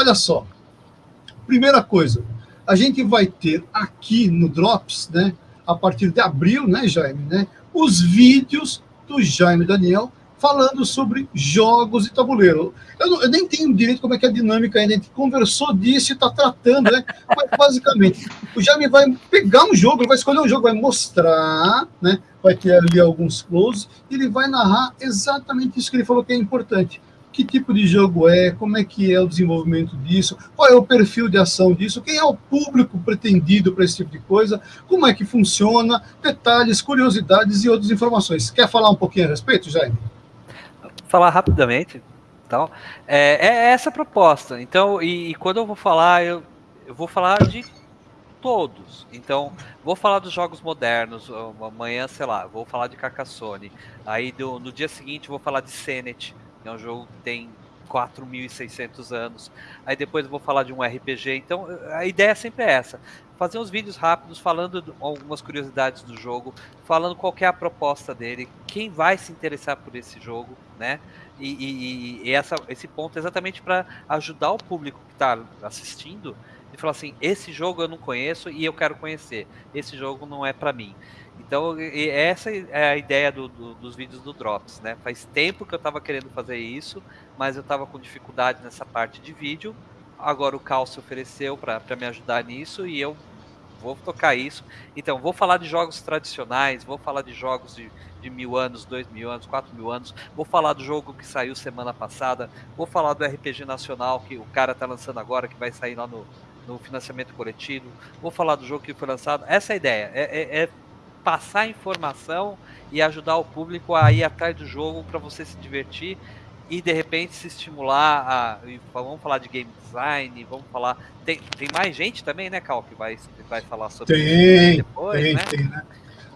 Olha só, primeira coisa, a gente vai ter aqui no Drops, né, a partir de abril, né, Jaime, né, os vídeos do Jaime Daniel falando sobre jogos e tabuleiro. Eu, não, eu, nem tenho direito como é que é a dinâmica ainda, a gente conversou disso e está tratando, né? Mas, basicamente, o Jaime vai pegar um jogo, vai escolher um jogo, vai mostrar, né? Vai ter ali alguns close, e ele vai narrar exatamente isso que ele falou que é importante. Que tipo de jogo é, como é que é o desenvolvimento disso, qual é o perfil de ação disso, quem é o público pretendido para esse tipo de coisa, como é que funciona, detalhes, curiosidades e outras informações. Quer falar um pouquinho a respeito, Jaime? falar rapidamente. Então, é, é essa a proposta. Então, e, e, quando eu vou falar, eu, eu vou falar de todos. Então, vou falar dos jogos modernos. Amanhã, sei lá, vou falar de Carcassonne. Aí do, no dia seguinte vou falar de Senet, é um jogo que tem 4.600 anos. Aí depois eu vou falar de um RPG. Então, a ideia sempre é essa: fazer uns vídeos rápidos falando algumas curiosidades do jogo, falando qual é a proposta dele, quem vai se interessar por esse jogo, né? E, e, e essa, esse ponto é exatamente para ajudar o público que está assistindo e falar assim: esse jogo eu não conheço e eu quero conhecer. Esse jogo não é para mim. Então, essa é a ideia do, do, dos vídeos do Drops, né? Faz tempo que eu estava querendo fazer isso, mas eu estava com dificuldade nessa parte de vídeo. Agora o Cal se ofereceu para me ajudar nisso e eu vou tocar isso. Então, vou falar de jogos tradicionais, vou falar de jogos de, de mil anos, dois mil anos, quatro mil anos, vou falar do jogo que saiu semana passada, vou falar do RPG Nacional que o cara tá lançando agora, que vai sair lá no, no financiamento coletivo, vou falar do jogo que foi lançado. Essa é a ideia, é, é, é passar informação e ajudar o público a ir atrás do jogo para você se divertir e de repente se estimular a. Vamos falar de game design, vamos falar. Tem, tem mais gente também, né, Cal, que vai, vai falar sobre tem, isso depois, tem, né? Tem, né?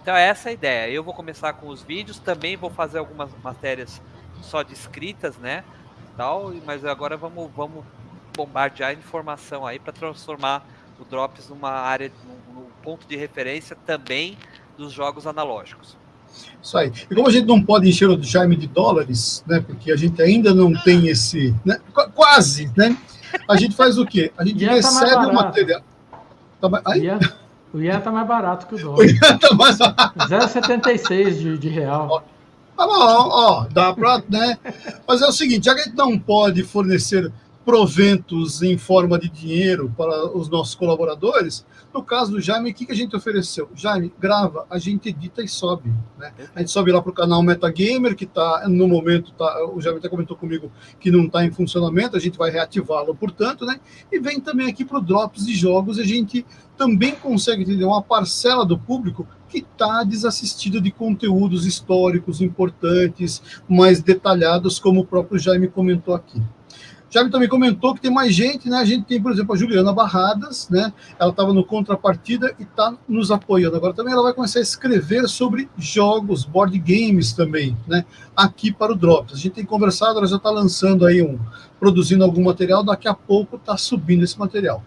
Então é essa a ideia. Eu vou começar com os vídeos, também vou fazer algumas matérias só de escritas, né? Tal, mas agora vamos, vamos bombardear informação aí para transformar o Drops numa área, num, num ponto de referência também dos jogos analógicos. Isso aí. E como a gente não pode encher o Jaime de dólares, né? Porque a gente ainda não tem esse. Né, quase, né? A gente faz o quê? A gente recebe tá o material. Tá, aí? O Ian tá mais barato que o dólar. O Ian tá mais barato. 0,76 de, de real. Tá bom, ó, dá para, né? Mas é o seguinte, já que a gente não pode fornecer proventos em forma de dinheiro para os nossos colaboradores. No caso do Jaime, o que, a gente ofereceu? Jaime, grava, a gente edita e sobe. Né? A gente sobe lá para o canal Metagamer, que está, no momento, tá, o Jaime até comentou comigo que não está em funcionamento, a gente vai reativá-lo, portanto, né? E vem também aqui para o Drops de Jogos, a gente também consegue entender uma parcela do público que está desassistida de conteúdos históricos importantes, mais detalhados, como o próprio Jaime comentou aqui. Jaime também comentou que tem mais gente, né? A gente tem, por exemplo, a Juliana Barradas, né? Ela estava no Contrapartida e está nos apoiando. Agora também ela vai começar a escrever sobre jogos, board games também, né? Aqui para o Drops. A gente tem conversado, ela já está lançando aí um, produzindo algum material, daqui a pouco está subindo esse material.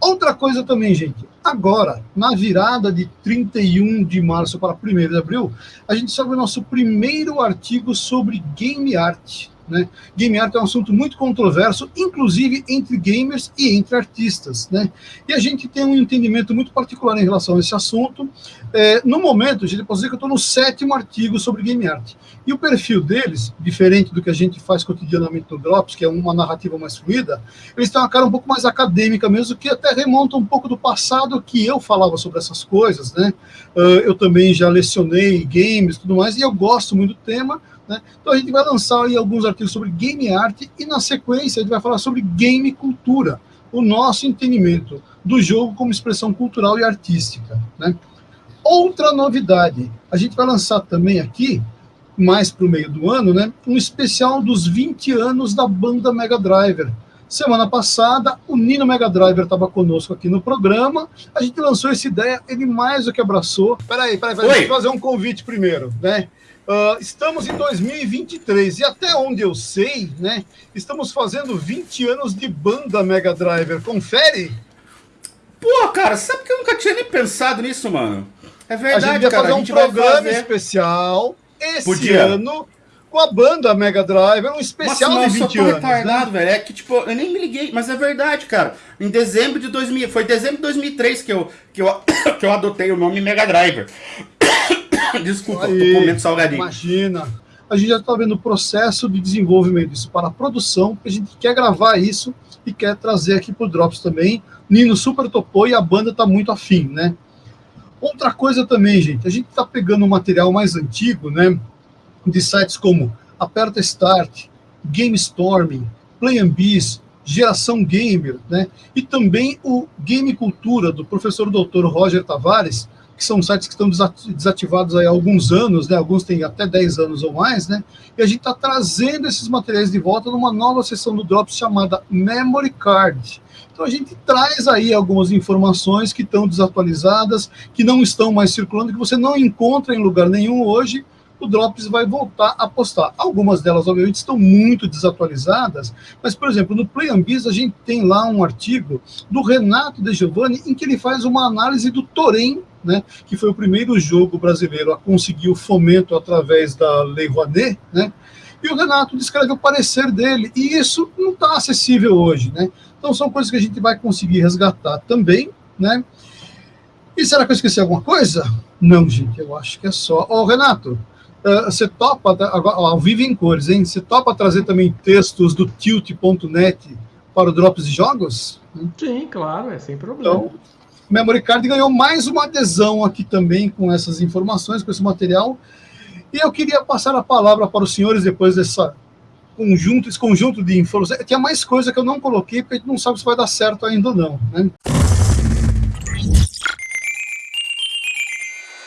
Outra coisa também, gente, agora, na virada de 31 de março para 1 de abril, a gente sobe o nosso primeiro artigo sobre game art, né? Game art é um assunto muito controverso, inclusive entre gamers e entre artistas. Né? E a gente tem um entendimento muito particular em relação a esse assunto. É, no momento, a gente pode dizer que eu estou no sétimo artigo sobre game art. E o perfil deles, diferente do que a gente faz cotidianamente no Drops, que é uma narrativa mais fluida, eles têm uma cara um pouco mais acadêmica mesmo, que até remonta um pouco do passado que eu falava sobre essas coisas. Né? Uh, eu também já lecionei games e tudo mais, e eu gosto muito do tema, né? Então a gente vai lançar aí alguns artigos sobre game art e na sequência a gente vai falar sobre game cultura, o nosso entendimento do jogo como expressão cultural e artística. Né? Outra novidade, a gente vai lançar também aqui, mais para o meio do ano, né, um especial dos 20 anos da banda Mega Driver. Semana passada, o Nino Mega Driver estava conosco aqui no programa. A gente lançou essa ideia, ele mais do que abraçou. Peraí, peraí, peraí, deixa eu fazer um convite primeiro, né? Uh, estamos em 2023 e até onde eu sei, né, estamos fazendo 20 anos de banda Mega Driver. Confere? Pô, cara, sabe que eu nunca tinha nem pensado nisso, mano? É verdade, a gente cara. fazer um programa fazer... especial esse Podia. ano com a banda Mega Drive, era um especial Nossa, de 20 eu anos. retardado, né? velho. É que, tipo, eu nem me liguei, mas é verdade, cara. Em dezembro de 2000, foi dezembro de 2003 que eu, que eu, que eu adotei o nome Mega Driver. Desculpa, tô comendo salgadinho. Imagina. A gente já está vendo o processo de desenvolvimento disso para a produção, a gente quer gravar isso e quer trazer aqui para o Drops também. Nino super topou e a banda está muito afim, né? Outra coisa também, gente, a gente está pegando um material mais antigo, né? De sites como Aperta Start, Game Storming, Play and Biz, Geração Gamer, né? E também o Game Cultura, do professor doutor Roger Tavares, que são sites que estão desativados há alguns anos, né? Alguns têm até 10 anos ou mais, né? E a gente está trazendo esses materiais de volta numa nova sessão do Drops chamada Memory Card. Então a gente traz aí algumas informações que estão desatualizadas, que não estão mais circulando, que você não encontra em lugar nenhum hoje, o Drops vai voltar a postar. Algumas delas, obviamente, estão muito desatualizadas, mas, por exemplo, no Play Biz, a gente tem lá um artigo do Renato De Giovanni em que ele faz uma análise do Torém, né, que foi o primeiro jogo brasileiro a conseguir o fomento através da Lei Rouanet, né, e o Renato descreve o parecer dele, e isso não está acessível hoje, né? Então são coisas que a gente vai conseguir resgatar também, né? E será que eu esqueci alguma coisa? Não, gente, eu acho que é só. Ô, Renato, uh, você topa, agora, ao vivo em cores, hein? Você topa trazer também textos do tilt.net para o Drops de Jogos? Sim, claro, é sem problema. Então, Memory Card ganhou mais uma adesão aqui também com essas informações, com esse material. E eu queria passar a palavra para os senhores depois dessa conjunto, esse conjunto de informações. Tinha mais coisa que eu não coloquei, porque a gente não sabe se vai dar certo ainda ou não. Né?